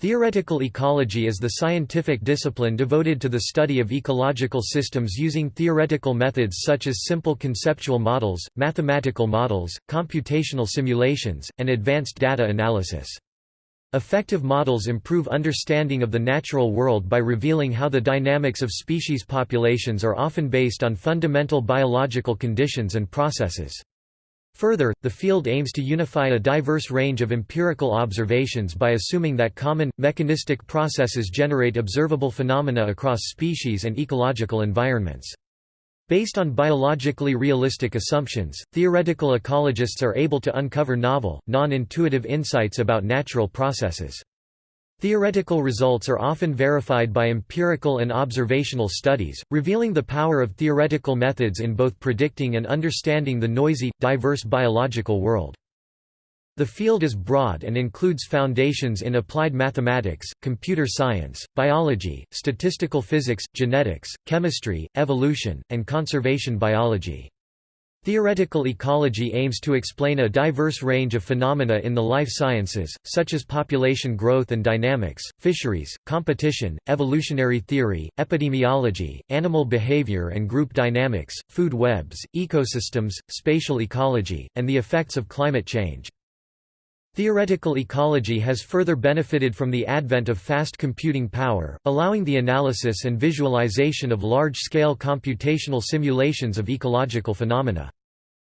Theoretical ecology is the scientific discipline devoted to the study of ecological systems using theoretical methods such as simple conceptual models, mathematical models, computational simulations, and advanced data analysis. Effective models improve understanding of the natural world by revealing how the dynamics of species populations are often based on fundamental biological conditions and processes. Further, the field aims to unify a diverse range of empirical observations by assuming that common, mechanistic processes generate observable phenomena across species and ecological environments. Based on biologically realistic assumptions, theoretical ecologists are able to uncover novel, non-intuitive insights about natural processes. Theoretical results are often verified by empirical and observational studies, revealing the power of theoretical methods in both predicting and understanding the noisy, diverse biological world. The field is broad and includes foundations in applied mathematics, computer science, biology, statistical physics, genetics, chemistry, evolution, and conservation biology. Theoretical ecology aims to explain a diverse range of phenomena in the life sciences, such as population growth and dynamics, fisheries, competition, evolutionary theory, epidemiology, animal behavior and group dynamics, food webs, ecosystems, spatial ecology, and the effects of climate change. Theoretical ecology has further benefited from the advent of fast computing power, allowing the analysis and visualization of large-scale computational simulations of ecological phenomena.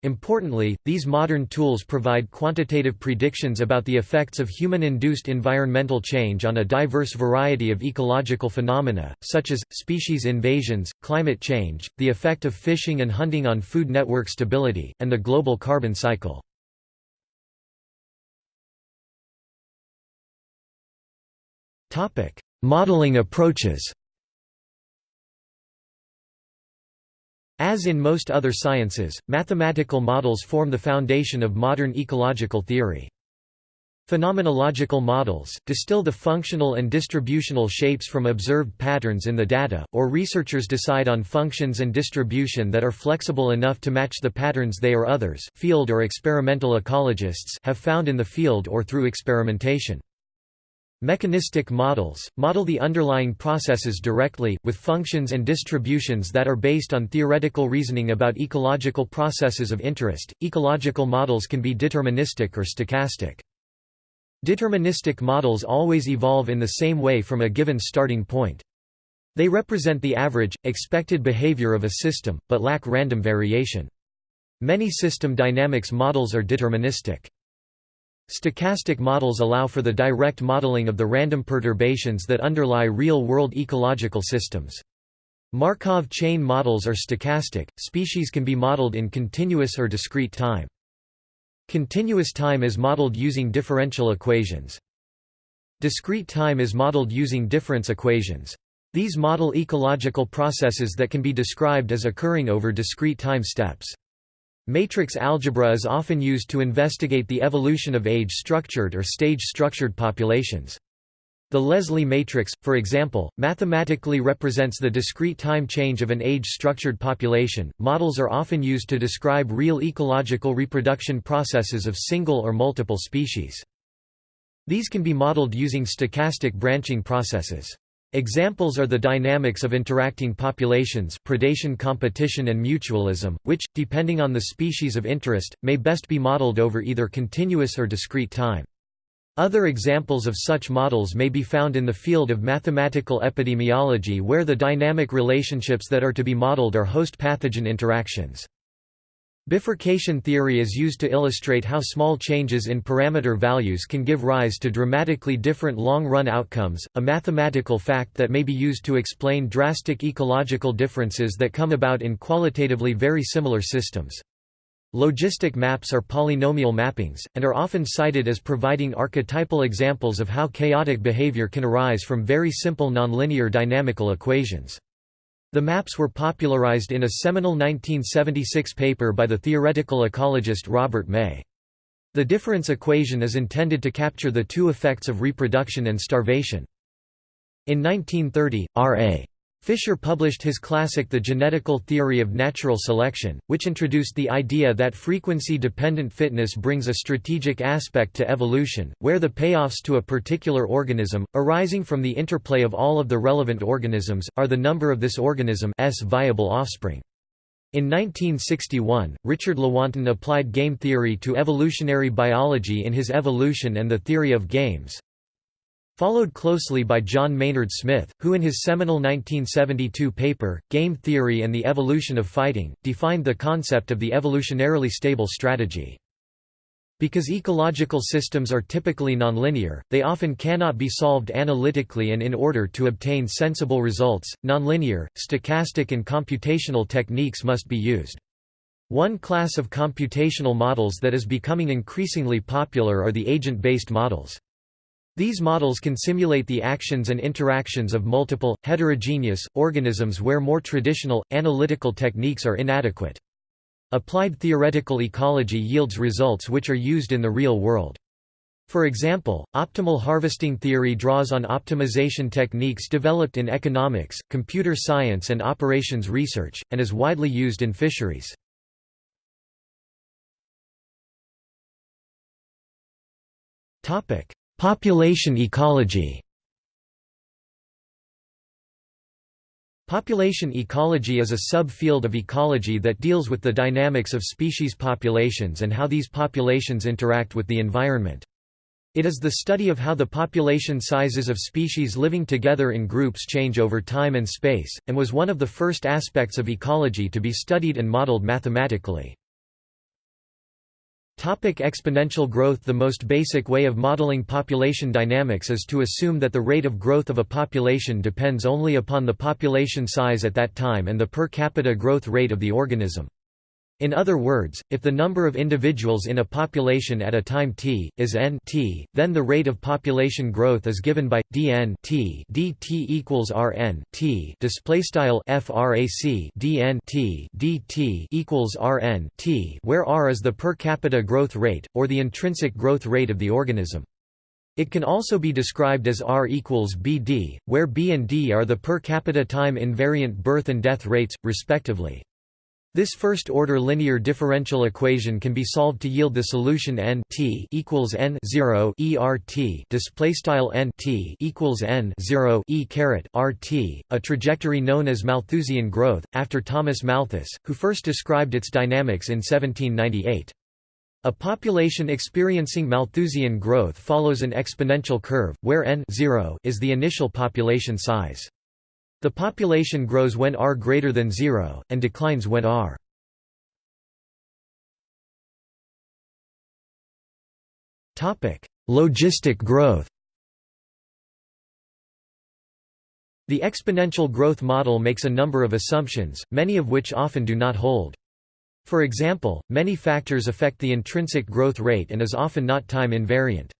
Importantly, these modern tools provide quantitative predictions about the effects of human-induced environmental change on a diverse variety of ecological phenomena, such as, species invasions, climate change, the effect of fishing and hunting on food network stability, and the global carbon cycle. Topic: Modeling approaches. As in most other sciences, mathematical models form the foundation of modern ecological theory. Phenomenological models, distill the functional and distributional shapes from observed patterns in the data, or researchers decide on functions and distribution that are flexible enough to match the patterns they or others field or experimental ecologists have found in the field or through experimentation. Mechanistic models, model the underlying processes directly, with functions and distributions that are based on theoretical reasoning about ecological processes of interest. Ecological models can be deterministic or stochastic. Deterministic models always evolve in the same way from a given starting point. They represent the average, expected behavior of a system, but lack random variation. Many system dynamics models are deterministic. Stochastic models allow for the direct modeling of the random perturbations that underlie real-world ecological systems. Markov chain models are stochastic, species can be modeled in continuous or discrete time. Continuous time is modeled using differential equations. Discrete time is modeled using difference equations. These model ecological processes that can be described as occurring over discrete time steps. Matrix algebra is often used to investigate the evolution of age-structured or stage-structured populations. The Leslie matrix, for example, mathematically represents the discrete time change of an age-structured population. Models are often used to describe real ecological reproduction processes of single or multiple species. These can be modeled using stochastic branching processes. Examples are the dynamics of interacting populations predation competition and mutualism, which, depending on the species of interest, may best be modeled over either continuous or discrete time. Other examples of such models may be found in the field of mathematical epidemiology where the dynamic relationships that are to be modeled are host-pathogen interactions. Bifurcation theory is used to illustrate how small changes in parameter values can give rise to dramatically different long-run outcomes, a mathematical fact that may be used to explain drastic ecological differences that come about in qualitatively very similar systems. Logistic maps are polynomial mappings, and are often cited as providing archetypal examples of how chaotic behavior can arise from very simple nonlinear dynamical equations. The maps were popularized in a seminal 1976 paper by the theoretical ecologist Robert May. The difference equation is intended to capture the two effects of reproduction and starvation. In 1930, R.A. Fisher published his classic The Genetical Theory of Natural Selection, which introduced the idea that frequency-dependent fitness brings a strategic aspect to evolution, where the payoffs to a particular organism, arising from the interplay of all of the relevant organisms, are the number of this organism's viable offspring. In 1961, Richard Lewontin applied game theory to evolutionary biology in his Evolution and the Theory of Games, followed closely by John Maynard Smith, who in his seminal 1972 paper, Game Theory and the Evolution of Fighting, defined the concept of the evolutionarily stable strategy. Because ecological systems are typically nonlinear, they often cannot be solved analytically and in order to obtain sensible results, nonlinear, stochastic and computational techniques must be used. One class of computational models that is becoming increasingly popular are the agent-based models. These models can simulate the actions and interactions of multiple, heterogeneous, organisms where more traditional, analytical techniques are inadequate. Applied theoretical ecology yields results which are used in the real world. For example, optimal harvesting theory draws on optimization techniques developed in economics, computer science and operations research, and is widely used in fisheries. Topic: Population ecology Population ecology is a sub-field of ecology that deals with the dynamics of species populations and how these populations interact with the environment. It is the study of how the population sizes of species living together in groups change over time and space, and was one of the first aspects of ecology to be studied and modeled mathematically. Topic exponential growth The most basic way of modeling population dynamics is to assume that the rate of growth of a population depends only upon the population size at that time and the per capita growth rate of the organism. In other words, if the number of individuals in a population at a time t, is n t, then the rate of population growth is given by dn t dt equals rn t displaystyle frac dn t dt equals rn t, where r is the per capita growth rate or the intrinsic growth rate of the organism. It can also be described as R equals BD, where B and D are the per capita time invariant birth and death rates, respectively. This first-order linear differential equation can be solved to yield the solution n t equals n 0 ert display style n t equals n 0 e caret rt, a trajectory known as Malthusian growth after Thomas Malthus, who first described its dynamics in 1798. A population experiencing Malthusian growth follows an exponential curve, where n 0 is the initial population size. The population grows when r greater than 0, and declines when r. Logistic growth The exponential growth model makes a number of assumptions, many of which often do not hold. For example, many factors affect the intrinsic growth rate and is often not time invariant.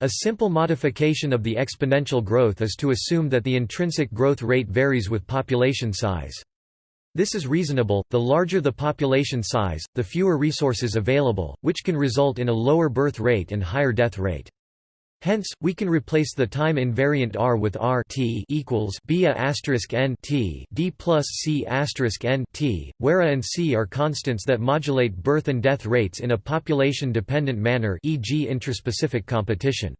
A simple modification of the exponential growth is to assume that the intrinsic growth rate varies with population size. This is reasonable, the larger the population size, the fewer resources available, which can result in a lower birth rate and higher death rate. Hence, we can replace the time invariant r with r t equals b a asterisk n t d plus c asterisk n t, where a and c are constants that modulate birth and death rates in a population-dependent manner, e.g., intraspecific competition.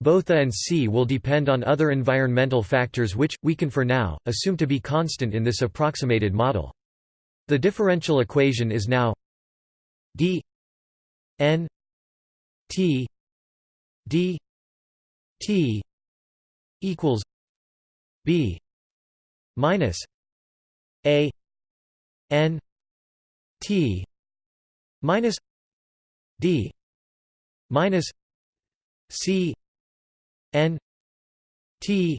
Both a and c will depend on other environmental factors which, we can for now, assume to be constant in this approximated model. The differential equation is now d n t d t equals b minus a n t minus d minus c n t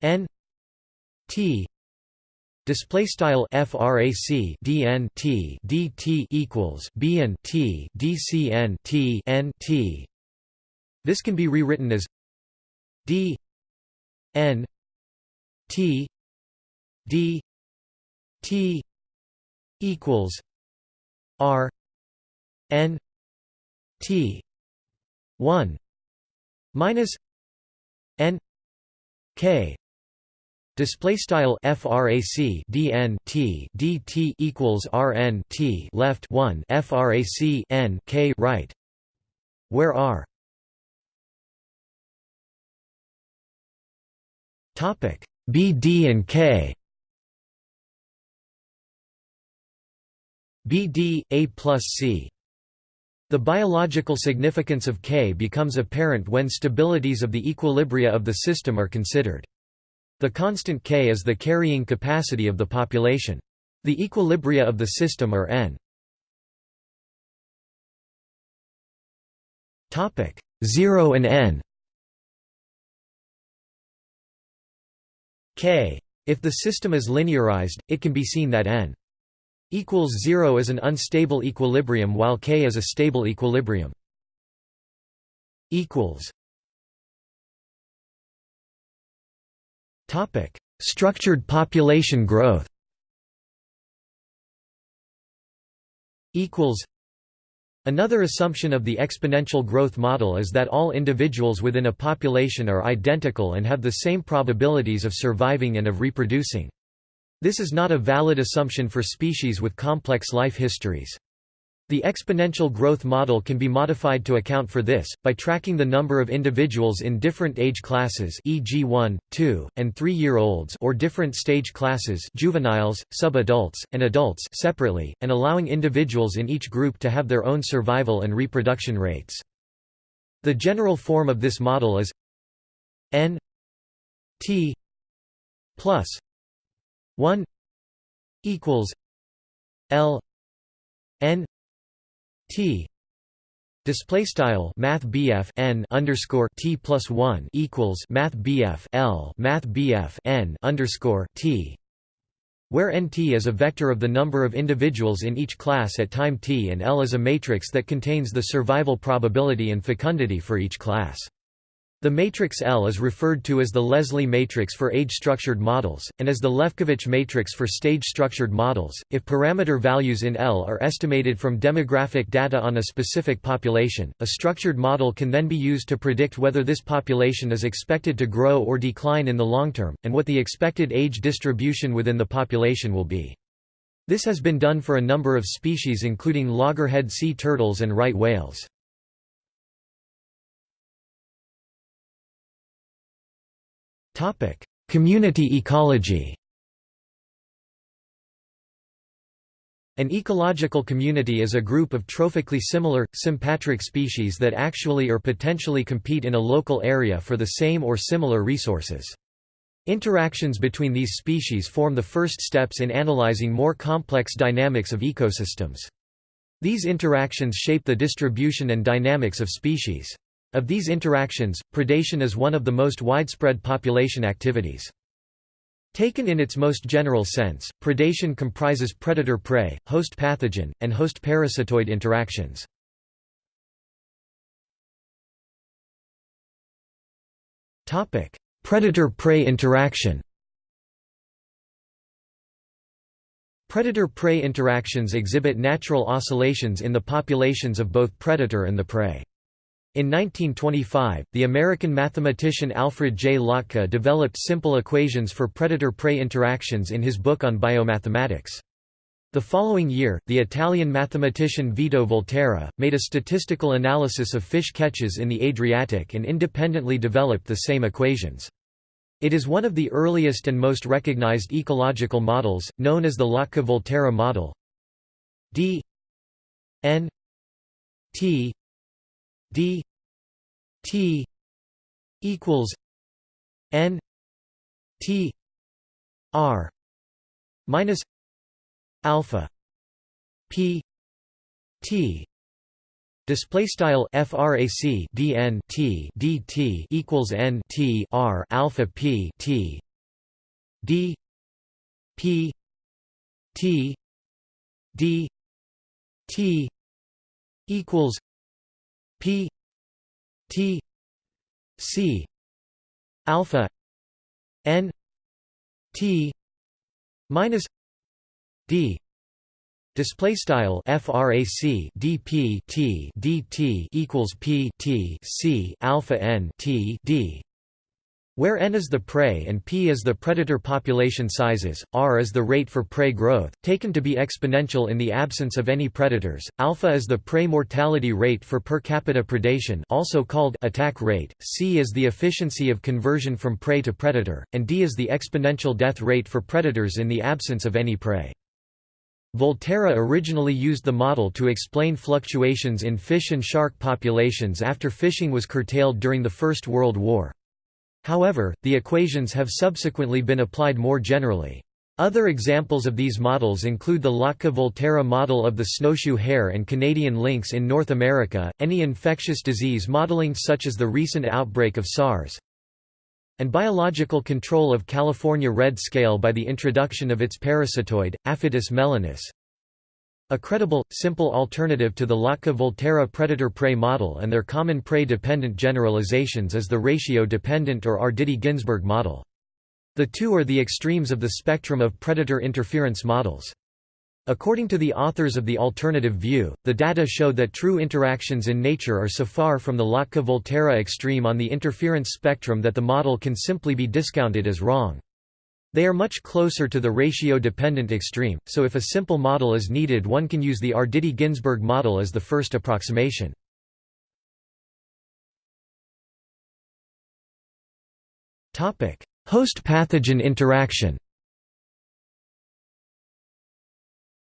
n t Display style frac dn t dt equals b n t dcn t n t this can be rewritten as d n t d t equals r n t 1 minus n k. Display style frac dn t dt equals rn t left 1 frac n k right, where r topic b d and k b d a plus c the biological significance of K becomes apparent when stabilities of the equilibria of the system are considered. The constant K is the carrying capacity of the population. The equilibria of the system are n. 0 and n k. If the system is linearized, it can be seen that n equals 0 is an unstable equilibrium while K is a stable equilibrium. Topic: Structured population growth. Another assumption of the exponential growth model is that all individuals within a population are identical and have the same probabilities of surviving and of reproducing. This is not a valid assumption for species with complex life histories. The exponential growth model can be modified to account for this, by tracking the number of individuals in different age classes e.g. 1, 2, and 3-year-olds or different stage classes juveniles, subadults, and adults separately, and allowing individuals in each group to have their own survival and reproduction rates. The general form of this model is n t plus 1 equals L n t display style math n underscore t plus 1 equals math L math n underscore t where nt is a vector of the number of individuals in each class at time t and L is a matrix that contains the survival probability and fecundity for each class. The matrix L is referred to as the Leslie matrix for age-structured models, and as the Lefkovitch matrix for stage-structured models. If parameter values in L are estimated from demographic data on a specific population, a structured model can then be used to predict whether this population is expected to grow or decline in the long term, and what the expected age distribution within the population will be. This has been done for a number of species including loggerhead sea turtles and right whales. Community ecology. An ecological community is a group of trophically similar, sympatric species that actually or potentially compete in a local area for the same or similar resources. Interactions between these species form the first steps in analyzing more complex dynamics of ecosystems. These interactions shape the distribution and dynamics of species. Of these interactions, predation is one of the most widespread population activities. Taken in its most general sense, predation comprises predator-prey, host-pathogen, and host-parasitoid interactions. Predator-prey interaction Predator-prey interactions exhibit natural oscillations in the populations of both predator and the prey. In 1925, the American mathematician Alfred J. Lotka developed simple equations for predator-prey interactions in his book on biomathematics. The following year, the Italian mathematician Vito Volterra, made a statistical analysis of fish catches in the Adriatic and independently developed the same equations. It is one of the earliest and most recognized ecological models, known as the Lotka-Volterra model. d n t d t equals n t r minus alpha p t Display style frac dn t dt equals n t r alpha p t d p t d t equals P T C alpha N T minus D Display style frac dp t dt equals p t c alpha n t d, where n is the prey and p is the predator population sizes, r is the rate for prey growth, taken to be exponential in the absence of any predators, alpha is the prey mortality rate for per capita predation also called attack rate, c is the efficiency of conversion from prey to predator, and d is the exponential death rate for predators in the absence of any prey. Volterra originally used the model to explain fluctuations in fish and shark populations after fishing was curtailed during the First World War. However, the equations have subsequently been applied more generally. Other examples of these models include the Lotka-Volterra model of the snowshoe hare and Canadian lynx in North America, any infectious disease modeling such as the recent outbreak of SARS, and biological control of California red scale by the introduction of its parasitoid, Aphytis melinus. A credible, simple alternative to the Lotka-Volterra predator-prey model and their common prey-dependent generalizations is the ratio-dependent or Arditi-Ginzburg model. The two are the extremes of the spectrum of predator interference models. According to the authors of the alternative view, the data show that true interactions in nature are so far from the Lotka-Volterra extreme on the interference spectrum that the model can simply be discounted as wrong. They are much closer to the ratio-dependent extreme, so if a simple model is needed one can use the Arditi-Ginzburg model as the first approximation. Host-pathogen interaction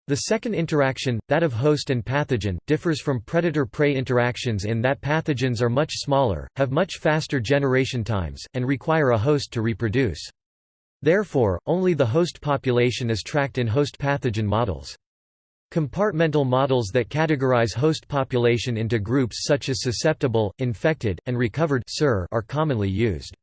The second interaction, that of host and pathogen, differs from predator-prey interactions in that pathogens are much smaller, have much faster generation times, and require a host to reproduce. Therefore, only the host population is tracked in host pathogen models. Compartmental models that categorize host population into groups such as susceptible, infected, and recovered are commonly used.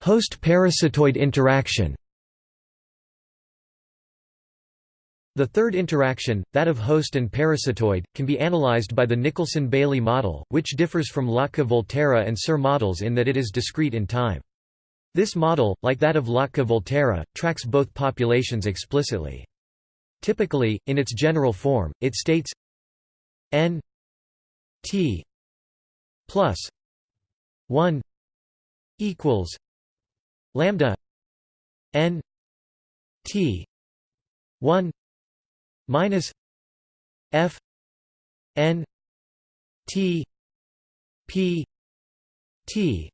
Host-parasitoid interaction The third interaction, that of host and parasitoid, can be analyzed by the Nicholson–Bailey model, which differs from Lotka-Volterra and SIR models in that it is discrete in time. This model, like that of Lotka-Volterra, tracks both populations explicitly. Typically, in its general form, it states n t plus 1 equals lambda n t 1 minus F N T P T.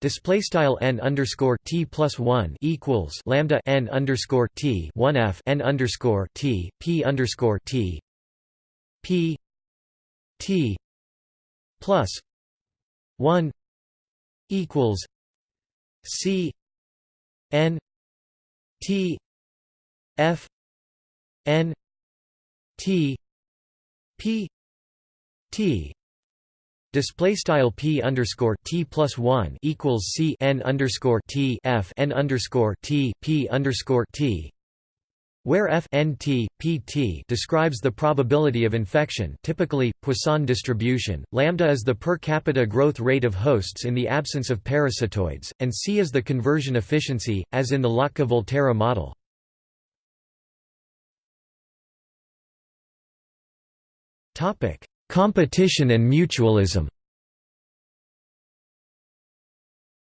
Display style n underscore t plus one equals lambda n underscore t one f n underscore t p underscore t p t plus one equals c n t f N T P T display style p underscore t plus one equals c n underscore t f n underscore t p underscore t, where f n t p t describes the probability of infection, typically Poisson distribution. Lambda is the per capita growth rate of hosts in the absence of parasitoids, and c is the conversion efficiency, as in the Lotka-Volterra model. Topic: Competition and mutualism.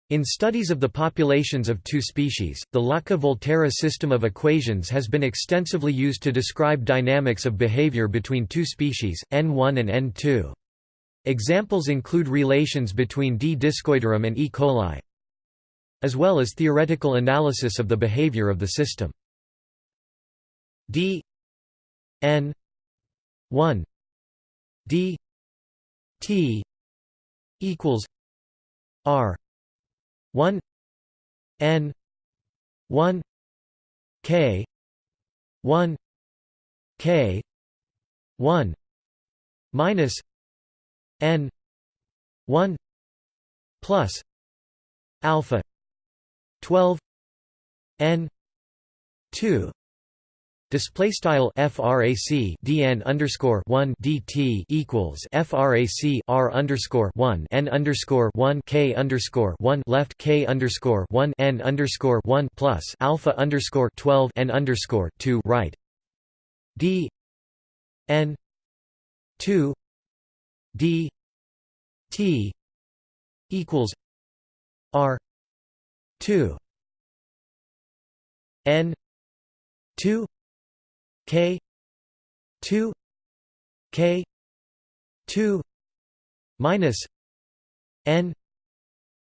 In studies of the populations of two species, the Lotka-Volterra system of equations has been extensively used to describe dynamics of behavior between two species, N1 and N2. Examples include relations between D. discoideum and E. coli, as well as theoretical analysis of the behavior of the system. D N 1 d t equals r 1 n 1 k 1 k 1 minus n 1 plus alpha 12 n 2 Display style frac dn underscore one dt equals frac r underscore one n underscore one k underscore one left k underscore one n underscore one plus alpha underscore twelve n underscore two right. D n two d t equals r 2 n 2 k 2 k 2 minus n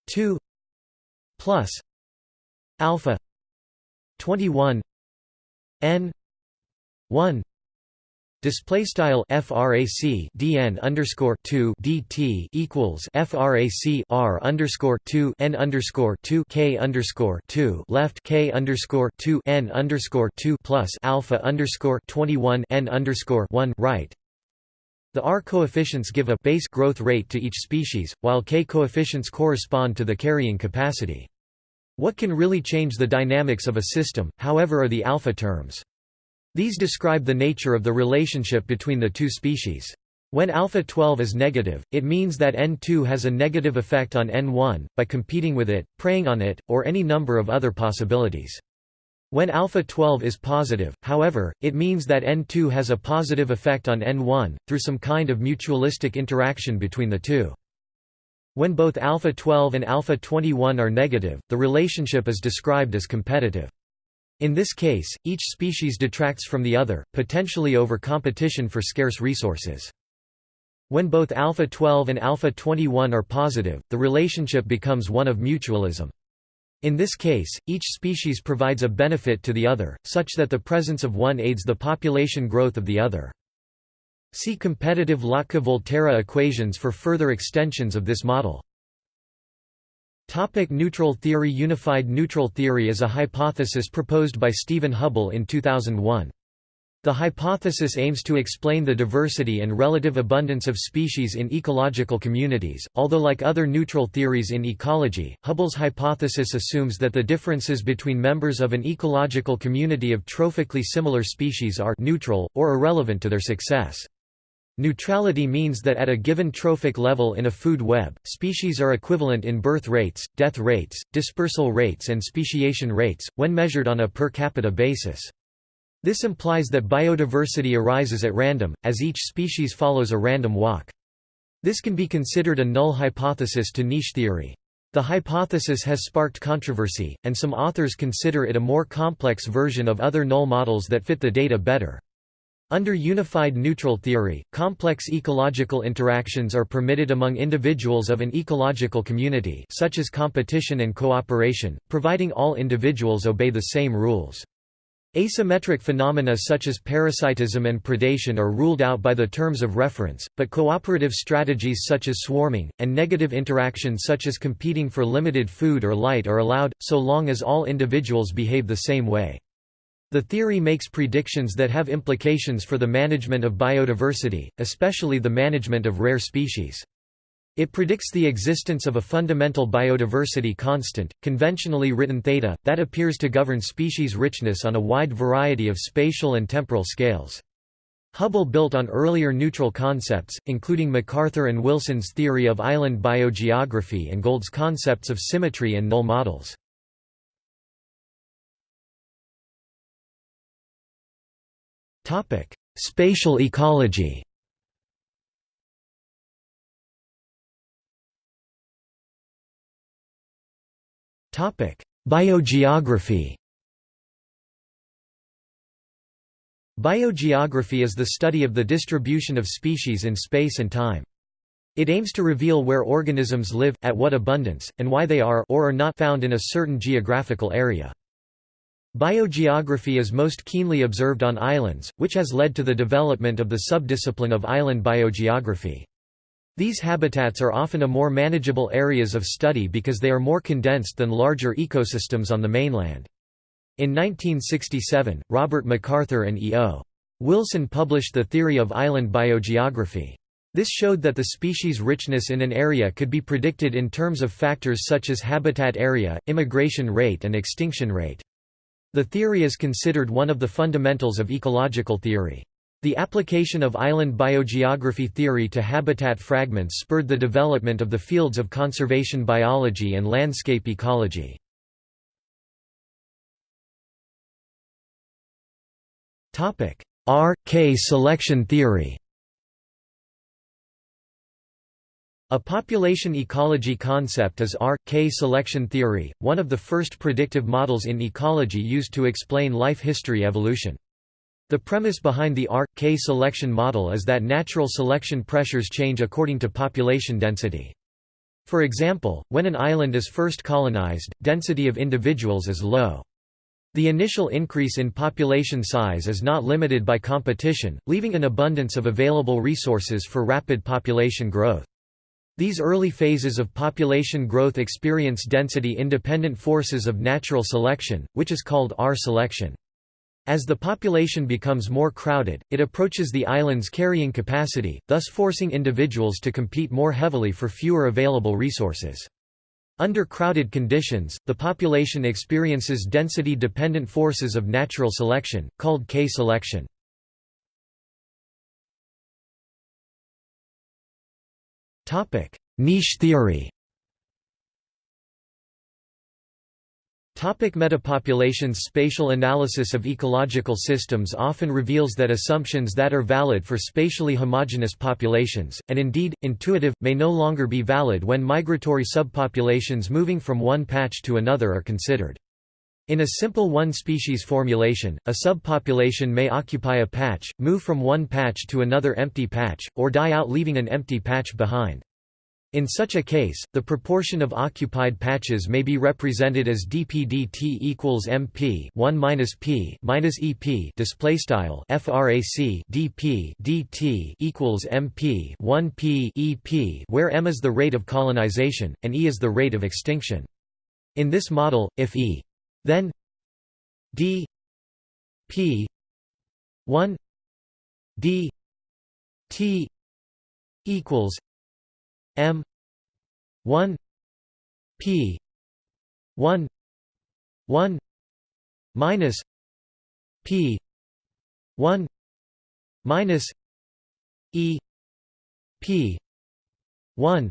2 plus alpha 21 n 1 Display style frac dn underscore two dt equals frac r underscore two n underscore two k underscore two left k underscore two n underscore two plus alpha underscore twenty one n underscore one right. The R coefficients give a base growth rate to each species, while K coefficients correspond to the carrying capacity. What can really change the dynamics of a system, however are the alpha terms. These describe the nature of the relationship between the two species. When alpha 12 is negative, it means that N2 has a negative effect on N1, by competing with it, preying on it, or any number of other possibilities. When alpha 12 is positive, however, it means that N2 has a positive effect on N1, through some kind of mutualistic interaction between the two. When both alpha 12 and alpha 21 are negative, the relationship is described as competitive. In this case, each species detracts from the other, potentially over competition for scarce resources. When both alpha 12 and alpha 21 are positive, the relationship becomes one of mutualism. In this case, each species provides a benefit to the other, such that the presence of one aids the population growth of the other. See competitive Lotka-Volterra equations for further extensions of this model. Topic neutral theory Unified neutral theory is a hypothesis proposed by Stephen Hubbell in 2001. The hypothesis aims to explain the diversity and relative abundance of species in ecological communities, although like other neutral theories in ecology, Hubbell's hypothesis assumes that the differences between members of an ecological community of trophically similar species are neutral, or irrelevant to their success. Neutrality means that at a given trophic level in a food web, species are equivalent in birth rates, death rates, dispersal rates and speciation rates, when measured on a per capita basis. This implies that biodiversity arises at random, as each species follows a random walk. This can be considered a null hypothesis to niche theory. The hypothesis has sparked controversy, and some authors consider it a more complex version of other null models that fit the data better. Under unified neutral theory, complex ecological interactions are permitted among individuals of an ecological community such as competition and cooperation, providing all individuals obey the same rules. Asymmetric phenomena such as parasitism and predation are ruled out by the terms of reference, but cooperative strategies such as swarming, and negative interaction such as competing for limited food or light are allowed, so long as all individuals behave the same way. The theory makes predictions that have implications for the management of biodiversity, especially the management of rare species. It predicts the existence of a fundamental biodiversity constant, conventionally written theta, that appears to govern species richness on a wide variety of spatial and temporal scales. Hubbell built on earlier neutral concepts, including MacArthur and Wilson's theory of island biogeography and Gould's concepts of symmetry and null models. Topic: Spatial ecology. Topic: Biogeography. Biogeography is the study of the distribution of species in space and time. It aims to reveal where organisms live, at what abundance, and why they are or are not found in a certain geographical area. Biogeography is most keenly observed on islands, which has led to the development of the subdiscipline of island biogeography. These habitats are often a more manageable areas of study because they are more condensed than larger ecosystems on the mainland. In 1967, Robert MacArthur and E.O. Wilson published the theory of island biogeography. This showed that the species richness in an area could be predicted in terms of factors such as habitat area, immigration rate and extinction rate. The theory is considered one of the fundamentals of ecological theory. The application of island biogeography theory to habitat fragments spurred the development of the fields of conservation biology and landscape ecology. R. K selection theory A population ecology concept is R-K selection theory, one of the first predictive models in ecology used to explain life history evolution. The premise behind the R-K selection model is that natural selection pressures change according to population density. For example, when an island is first colonized, density of individuals is low. The initial increase in population size is not limited by competition, leaving an abundance of available resources for rapid population growth. These early phases of population growth experience density-independent forces of natural selection, which is called R-selection. As the population becomes more crowded, it approaches the island's carrying capacity, thus forcing individuals to compete more heavily for fewer available resources. Under crowded conditions, the population experiences density-dependent forces of natural selection, called K-selection. Niche theory. Topic metapopulations. Spatial analysis of ecological systems often reveals that assumptions that are valid for spatially homogeneous populations, and indeed, intuitive, may no longer be valid when migratory subpopulations moving from one patch to another are considered. In a simple one-species formulation, a subpopulation may occupy a patch, move from one patch to another empty patch, or die out leaving an empty patch behind. In such a case, the proportion of occupied patches may be represented as dpdt equals mp 1 minus p minus ep display style frac dp dt equals mp 1 p ep, where m is the rate of colonization and e is the rate of extinction. In this model, if e then d p 1 d t equals m 1 p 1 1 minus p 1 minus e p 1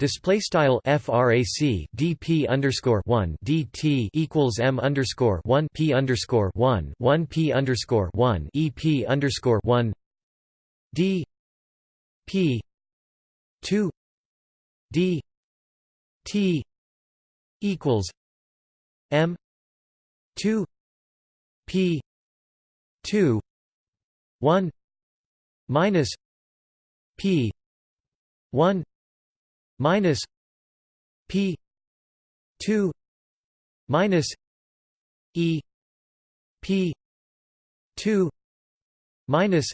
Display style frac dp underscore one dt equals m underscore one p underscore one one p underscore one ep underscore one d p two d t equals m two p two one minus p one minus p 2 minus e p 2 minus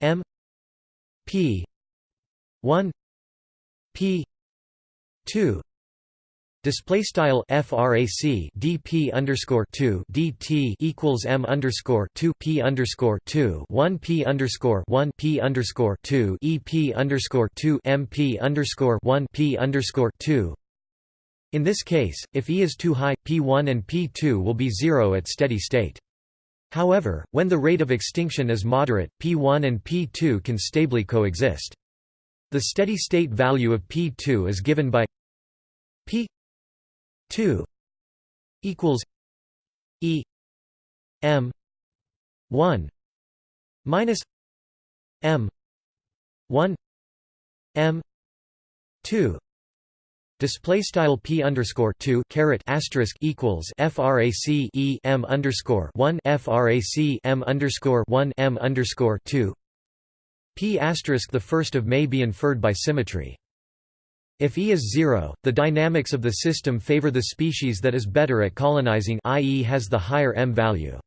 m p 1 p 2 Display style frac dp underscore two dt equals m underscore two p underscore two one p underscore one p underscore two ep underscore two mp underscore one p underscore two. In this case, if e is too high, p1 and p2 will be zero at steady state. However, when the rate of extinction is moderate, p1 and p2 can stably coexist. The steady state value of p2 is given by p 2 equals E M 1 minus M 1 M 2 Display style p underscore two caret asterisk equals frac e m underscore one frac m underscore one m underscore two p asterisk the first of may be inferred by symmetry. If E is zero, the dynamics of the system favor the species that is better at colonizing i.e. has the higher M value.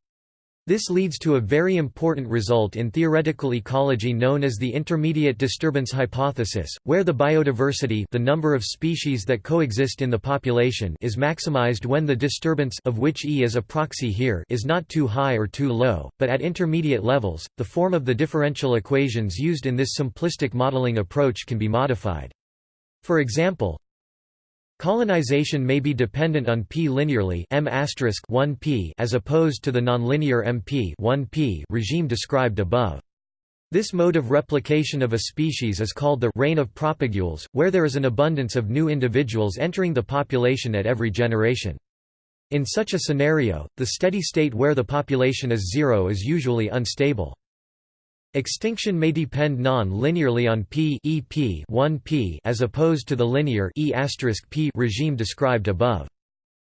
This leads to a very important result in theoretical ecology known as the intermediate disturbance hypothesis, where the biodiversity the number of species that coexist in the population is maximized when the disturbance of which E is a proxy here is not too high or too low, but at intermediate levels, the form of the differential equations used in this simplistic modeling approach can be modified. For example, colonization may be dependent on p linearly m 1 p as opposed to the nonlinear mp 1 p regime described above. This mode of replication of a species is called the rain of propagules, where there is an abundance of new individuals entering the population at every generation. In such a scenario, the steady state where the population is zero is usually unstable. Extinction may depend non-linearly on p EP 1p as opposed to the linear e p regime described above.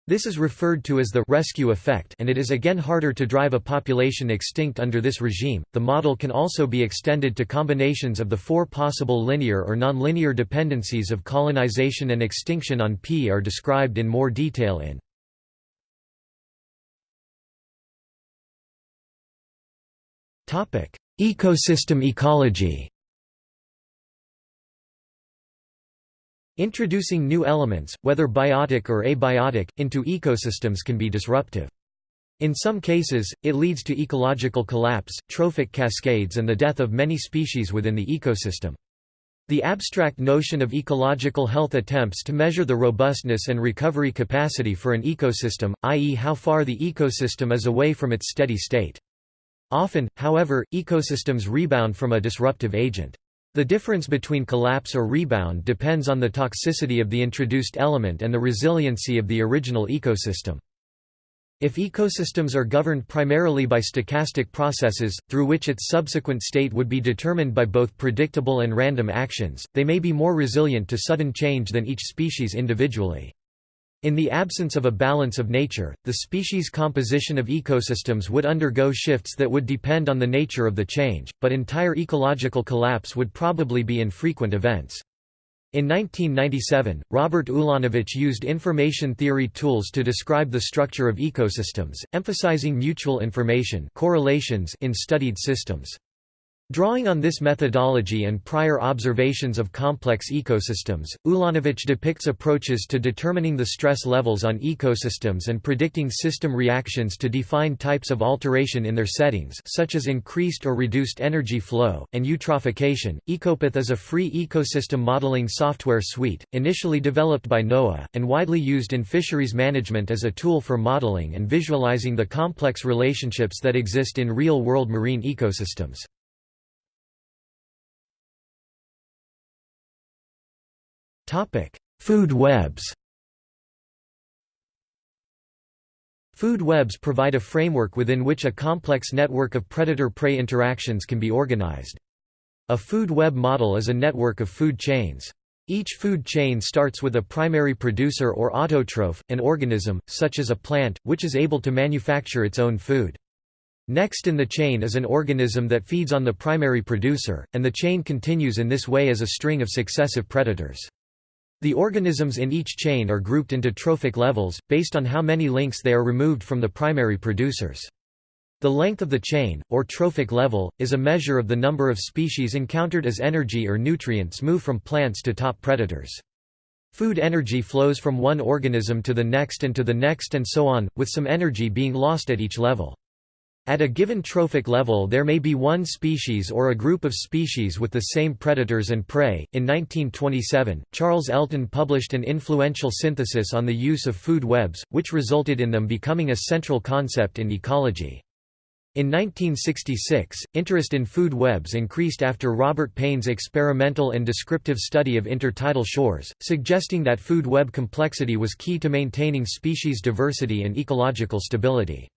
This is referred to as the rescue effect and it is again harder to drive a population extinct under this regime. The model can also be extended to combinations of the four possible linear or nonlinear dependencies of colonization and extinction on P are described in more detail in Ecosystem ecology. Introducing new elements, whether biotic or abiotic, into ecosystems can be disruptive. In some cases, it leads to ecological collapse, trophic cascades and the death of many species within the ecosystem. The abstract notion of ecological health attempts to measure the robustness and recovery capacity for an ecosystem, i.e. how far the ecosystem is away from its steady state. Often, however, ecosystems rebound from a disruptive agent. The difference between collapse or rebound depends on the toxicity of the introduced element and the resiliency of the original ecosystem. If ecosystems are governed primarily by stochastic processes, through which its subsequent state would be determined by both predictable and random actions, they may be more resilient to sudden change than each species individually. In the absence of a balance of nature, the species composition of ecosystems would undergo shifts that would depend on the nature of the change, but entire ecological collapse would probably be infrequent events. In 1997, Robert Ulanowicz used information theory tools to describe the structure of ecosystems, emphasizing mutual information correlations in studied systems. Drawing on this methodology and prior observations of complex ecosystems, Ulanowicz depicts approaches to determining the stress levels on ecosystems and predicting system reactions to define types of alteration in their settings such as increased or reduced energy flow, and eutrophication. Ecopath is a free ecosystem modeling software suite, initially developed by NOAA, and widely used in fisheries management as a tool for modeling and visualizing the complex relationships that exist in real-world marine ecosystems. Food webs Food webs provide a framework within which a complex network of predator-prey interactions can be organized. A food web model is a network of food chains. Each food chain starts with a primary producer or autotroph, an organism, such as a plant, which is able to manufacture its own food. Next in the chain is an organism that feeds on the primary producer, and the chain continues in this way as a string of successive predators. The organisms in each chain are grouped into trophic levels, based on how many links they are removed from the primary producers. The length of the chain, or trophic level, is a measure of the number of species encountered as energy or nutrients move from plants to top predators. Food energy flows from one organism to the next and to the next and so on, with some energy being lost at each level. At a given trophic level there may be one species or a group of species with the same predators and prey. In 1927, Charles Elton published an influential synthesis on the use of food webs, which resulted in them becoming a central concept in ecology. In 1966, interest in food webs increased after Robert Paine's experimental and descriptive study of intertidal shores, suggesting that food web complexity was key to maintaining species diversity and ecological stability.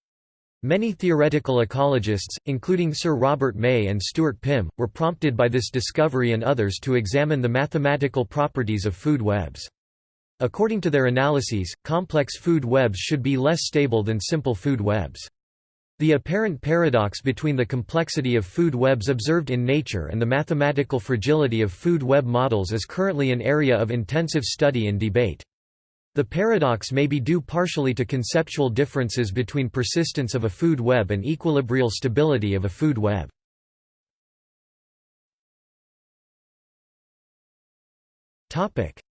Many theoretical ecologists, including Sir Robert May and Stuart Pimm, were prompted by this discovery and others to examine the mathematical properties of food webs. According to their analyses, complex food webs should be less stable than simple food webs. The apparent paradox between the complexity of food webs observed in nature and the mathematical fragility of food web models is currently an area of intensive study and debate. The paradox may be due partially to conceptual differences between persistence of a food web and equilibrial stability of a food web.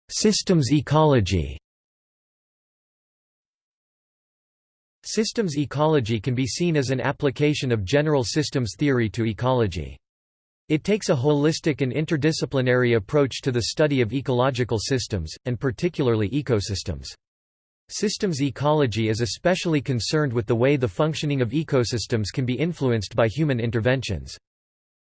Systems ecology Systems ecology can be seen as an application of general systems theory to ecology. It takes a holistic and interdisciplinary approach to the study of ecological systems, and particularly ecosystems. Systems ecology is especially concerned with the way the functioning of ecosystems can be influenced by human interventions.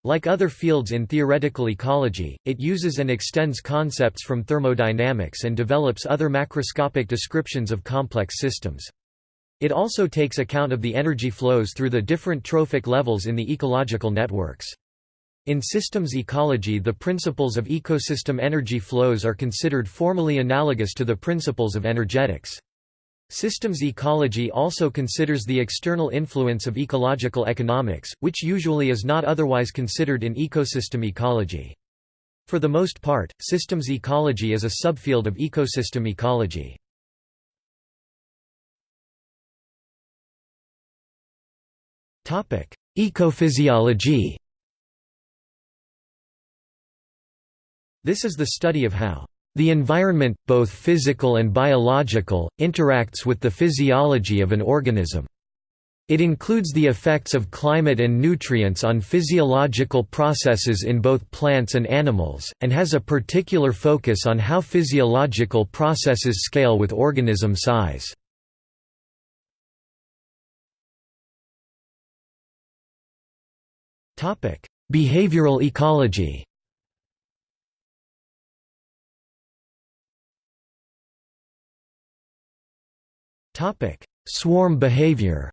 Like other fields in theoretical ecology, it uses and extends concepts from thermodynamics and develops other macroscopic descriptions of complex systems. It also takes account of the energy flows through the different trophic levels in the ecological networks. In systems ecology the principles of ecosystem energy flows are considered formally analogous to the principles of energetics. Systems ecology also considers the external influence of ecological economics, which usually is not otherwise considered in ecosystem ecology. For the most part, systems ecology is a subfield of ecosystem ecology. Ecophysiology This is the study of how the environment, both physical and biological, interacts with the physiology of an organism. It includes the effects of climate and nutrients on physiological processes in both plants and animals, and has a particular focus on how physiological processes scale with organism size. Behavioral ecology Swarm behavior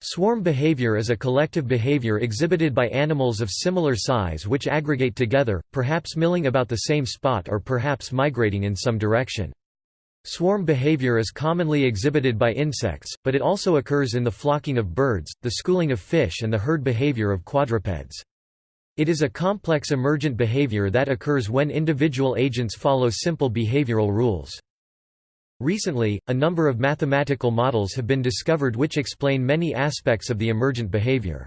Swarm behavior is a collective behavior exhibited by animals of similar size which aggregate together, perhaps milling about the same spot or perhaps migrating in some direction. Swarm behavior is commonly exhibited by insects, but it also occurs in the flocking of birds, the schooling of fish and the herd behavior of quadrupeds. It is a complex emergent behavior that occurs when individual agents follow simple behavioral rules. Recently, a number of mathematical models have been discovered which explain many aspects of the emergent behavior.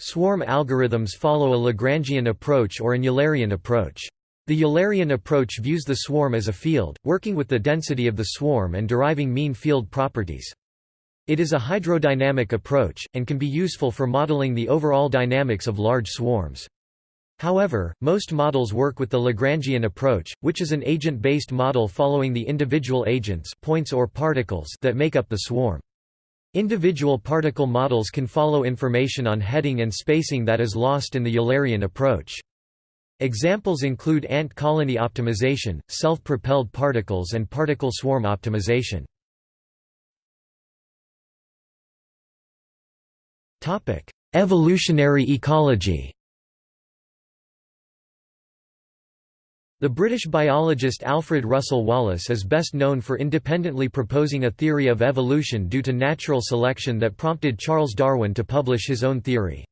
Swarm algorithms follow a Lagrangian approach or an Eulerian approach. The Eulerian approach views the swarm as a field, working with the density of the swarm and deriving mean field properties. It is a hydrodynamic approach, and can be useful for modeling the overall dynamics of large swarms. However, most models work with the Lagrangian approach, which is an agent-based model following the individual agents points or particles that make up the swarm. Individual particle models can follow information on heading and spacing that is lost in the Eulerian approach. Examples include ant colony optimization, self-propelled particles and particle swarm optimization. Evolutionary ecology The British biologist Alfred Russel Wallace is best known for independently proposing a theory of evolution due to natural selection that prompted Charles Darwin to publish his own theory.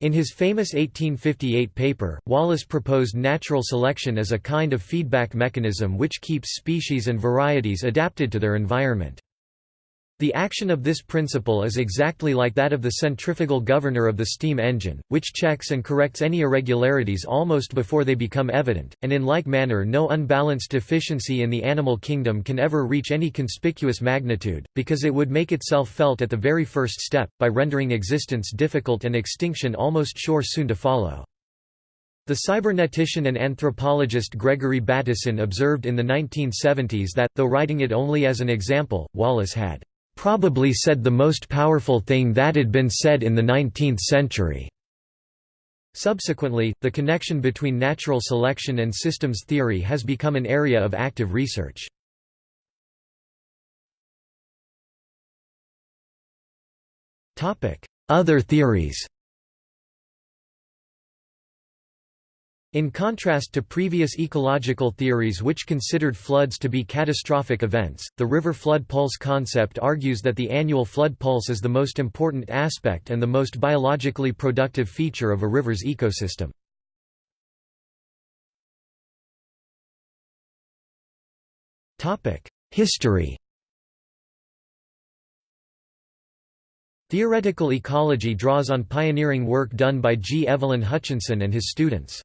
In his famous 1858 paper, Wallace proposed natural selection as a kind of feedback mechanism which keeps species and varieties adapted to their environment. The action of this principle is exactly like that of the centrifugal governor of the steam engine, which checks and corrects any irregularities almost before they become evident, and in like manner no unbalanced deficiency in the animal kingdom can ever reach any conspicuous magnitude, because it would make itself felt at the very first step, by rendering existence difficult and extinction almost sure soon to follow. The cybernetician and anthropologist Gregory Bateson observed in the 1970s that, though writing it only as an example, Wallace had probably said the most powerful thing that had been said in the 19th century. Subsequently, the connection between natural selection and systems theory has become an area of active research. Other theories In contrast to previous ecological theories which considered floods to be catastrophic events, the river flood pulse concept argues that the annual flood pulse is the most important aspect and the most biologically productive feature of a river's ecosystem. History Theoretical ecology draws on pioneering work done by G. Evelyn Hutchinson and his students.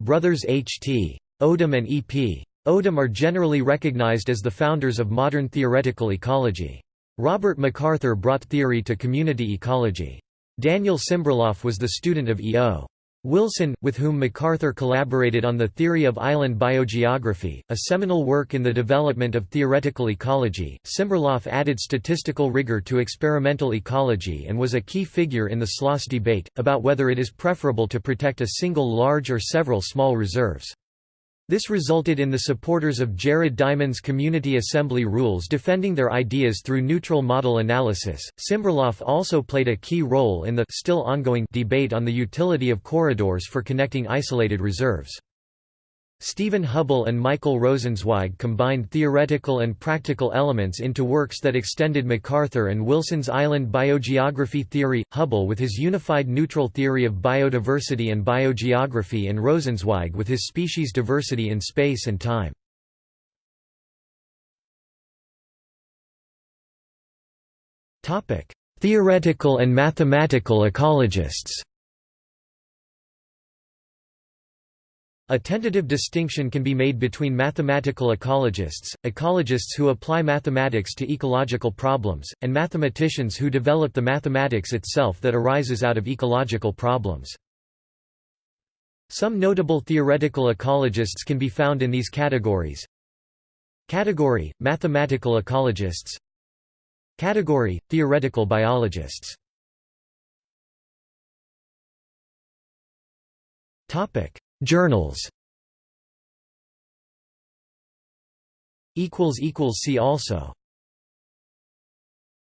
Brothers H.T. Odum and E.P. Odum are generally recognized as the founders of modern theoretical ecology. Robert MacArthur brought theory to community ecology. Daniel Simberloff was the student of E.O. Wilson, with whom MacArthur collaborated on the theory of island biogeography, a seminal work in the development of theoretical ecology. Simberloff added statistical rigor to experimental ecology and was a key figure in the SLOSS debate, about whether it is preferable to protect a single large or several small reserves. This resulted in the supporters of Jared Diamond's Community Assembly rules defending their ideas through neutral model analysis. Simberloff also played a key role in the still ongoing debate on the utility of corridors for connecting isolated reserves. Stephen Hubbell and Michael Rosenzweig combined theoretical and practical elements into works that extended MacArthur and Wilson's island biogeography theory, Hubbell with his unified neutral theory of biodiversity and biogeography and Rosenzweig with his species diversity in space and time. Theoretical and mathematical ecologists A tentative distinction can be made between mathematical ecologists, ecologists who apply mathematics to ecological problems, and mathematicians who develop the mathematics itself that arises out of ecological problems. Some notable theoretical ecologists can be found in these categories. Category – Mathematical ecologists Category – Theoretical biologists Journals. See also